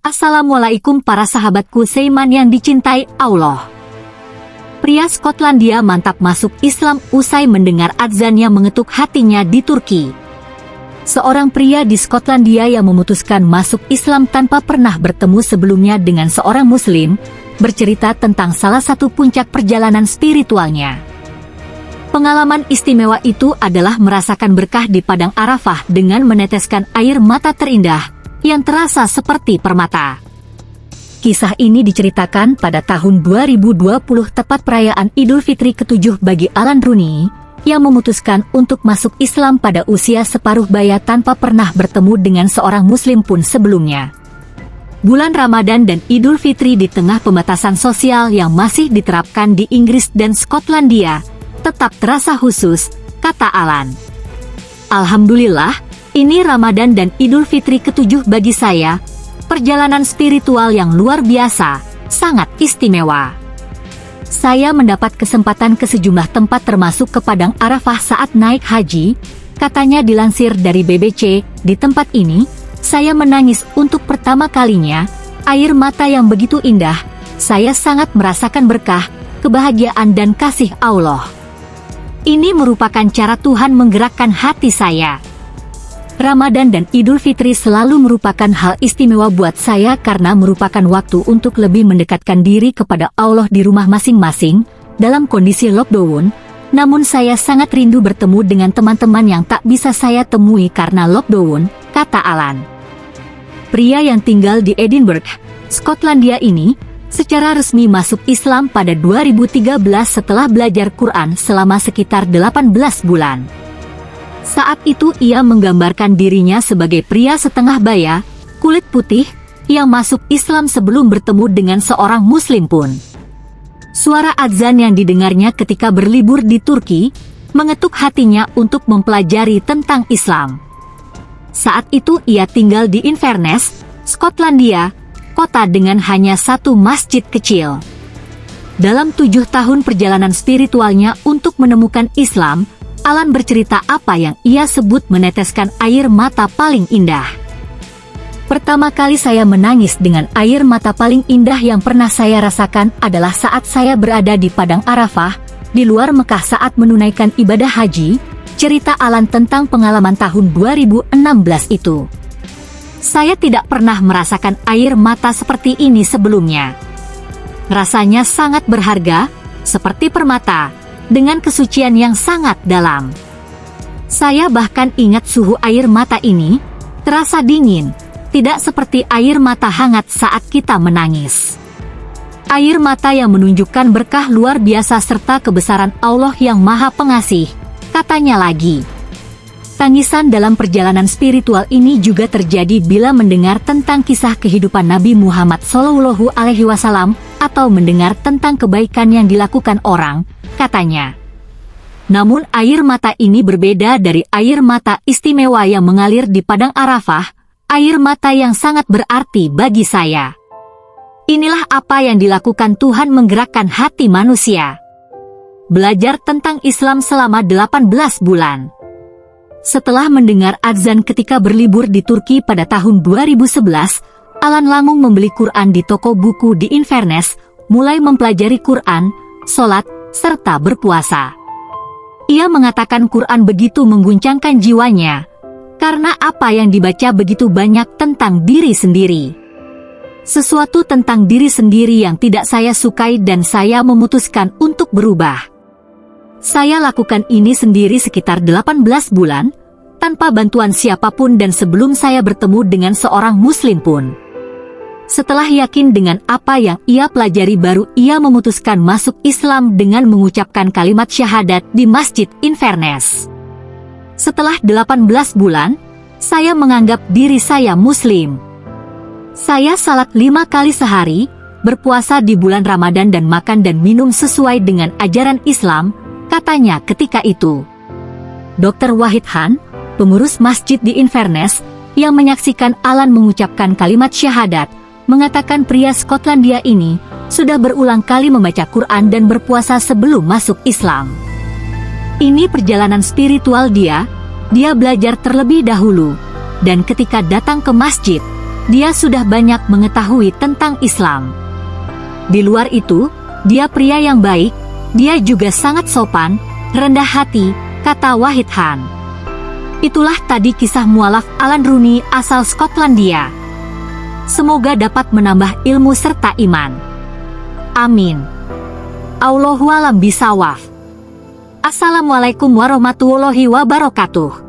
Assalamualaikum para sahabatku Seiman yang dicintai Allah. Pria Skotlandia mantap masuk Islam usai mendengar adzan yang mengetuk hatinya di Turki. Seorang pria di Skotlandia yang memutuskan masuk Islam tanpa pernah bertemu sebelumnya dengan seorang muslim, bercerita tentang salah satu puncak perjalanan spiritualnya. Pengalaman istimewa itu adalah merasakan berkah di Padang Arafah dengan meneteskan air mata terindah yang terasa seperti permata. Kisah ini diceritakan pada tahun 2020 tepat perayaan Idul Fitri ketujuh bagi Alan Rooney, yang memutuskan untuk masuk Islam pada usia separuh baya tanpa pernah bertemu dengan seorang muslim pun sebelumnya. Bulan Ramadan dan Idul Fitri di tengah pembatasan sosial yang masih diterapkan di Inggris dan Skotlandia, tetap terasa khusus, kata Alan. Alhamdulillah, ini Ramadan dan Idul Fitri ketujuh bagi saya, perjalanan spiritual yang luar biasa, sangat istimewa. Saya mendapat kesempatan ke sejumlah tempat termasuk ke Padang Arafah saat naik haji, katanya dilansir dari BBC, di tempat ini, saya menangis untuk pertama kalinya, air mata yang begitu indah, saya sangat merasakan berkah, kebahagiaan dan kasih Allah. Ini merupakan cara Tuhan menggerakkan hati saya. Ramadan dan Idul Fitri selalu merupakan hal istimewa buat saya karena merupakan waktu untuk lebih mendekatkan diri kepada Allah di rumah masing-masing, dalam kondisi lockdown, namun saya sangat rindu bertemu dengan teman-teman yang tak bisa saya temui karena lockdown, kata Alan. Pria yang tinggal di Edinburgh, Skotlandia ini, secara resmi masuk Islam pada 2013 setelah belajar Quran selama sekitar 18 bulan. Saat itu ia menggambarkan dirinya sebagai pria setengah baya, kulit putih, yang masuk Islam sebelum bertemu dengan seorang muslim pun. Suara adzan yang didengarnya ketika berlibur di Turki, mengetuk hatinya untuk mempelajari tentang Islam. Saat itu ia tinggal di Inverness, Skotlandia, kota dengan hanya satu masjid kecil. Dalam tujuh tahun perjalanan spiritualnya untuk menemukan Islam, Alan bercerita apa yang ia sebut meneteskan air mata paling indah. Pertama kali saya menangis dengan air mata paling indah yang pernah saya rasakan adalah saat saya berada di Padang Arafah, di luar Mekah saat menunaikan ibadah haji, cerita Alan tentang pengalaman tahun 2016 itu. Saya tidak pernah merasakan air mata seperti ini sebelumnya. Rasanya sangat berharga, seperti permata, dengan kesucian yang sangat dalam. Saya bahkan ingat suhu air mata ini, terasa dingin, tidak seperti air mata hangat saat kita menangis. Air mata yang menunjukkan berkah luar biasa serta kebesaran Allah yang maha pengasih, katanya lagi. Tangisan dalam perjalanan spiritual ini juga terjadi bila mendengar tentang kisah kehidupan Nabi Muhammad Wasallam atau mendengar tentang kebaikan yang dilakukan orang, katanya. Namun air mata ini berbeda dari air mata istimewa yang mengalir di Padang Arafah, air mata yang sangat berarti bagi saya. Inilah apa yang dilakukan Tuhan menggerakkan hati manusia. Belajar tentang Islam selama 18 bulan. Setelah mendengar azan ketika berlibur di Turki pada tahun 2011, Alan Langung membeli Quran di toko buku di Inverness, mulai mempelajari Quran, sholat, serta berpuasa. Ia mengatakan Quran begitu mengguncangkan jiwanya, karena apa yang dibaca begitu banyak tentang diri sendiri. Sesuatu tentang diri sendiri yang tidak saya sukai dan saya memutuskan untuk berubah. Saya lakukan ini sendiri sekitar 18 bulan, tanpa bantuan siapa pun dan sebelum saya bertemu dengan seorang muslim pun. Setelah yakin dengan apa yang ia pelajari baru ia memutuskan masuk Islam dengan mengucapkan kalimat syahadat di Masjid Inverness. Setelah 18 bulan, saya menganggap diri saya muslim. Saya salat lima kali sehari, berpuasa di bulan Ramadan dan makan dan minum sesuai dengan ajaran Islam, katanya ketika itu. Dr. Wahid Han, pengurus masjid di Inverness, yang menyaksikan Alan mengucapkan kalimat syahadat, mengatakan pria Skotlandia ini sudah berulang kali membaca Quran dan berpuasa sebelum masuk Islam. Ini perjalanan spiritual dia, dia belajar terlebih dahulu, dan ketika datang ke masjid, Dia sudah banyak mengetahui tentang Islam. Di luar itu, dia pria yang baik, dia juga sangat sopan, rendah hati, kata Wahid Han. Itulah tadi kisah mualaf Alan Rooney asal Skotlandia semoga dapat menambah ilmu serta iman. Amin. Allahualam bisawaf. Assalamualaikum warahmatullahi wabarakatuh.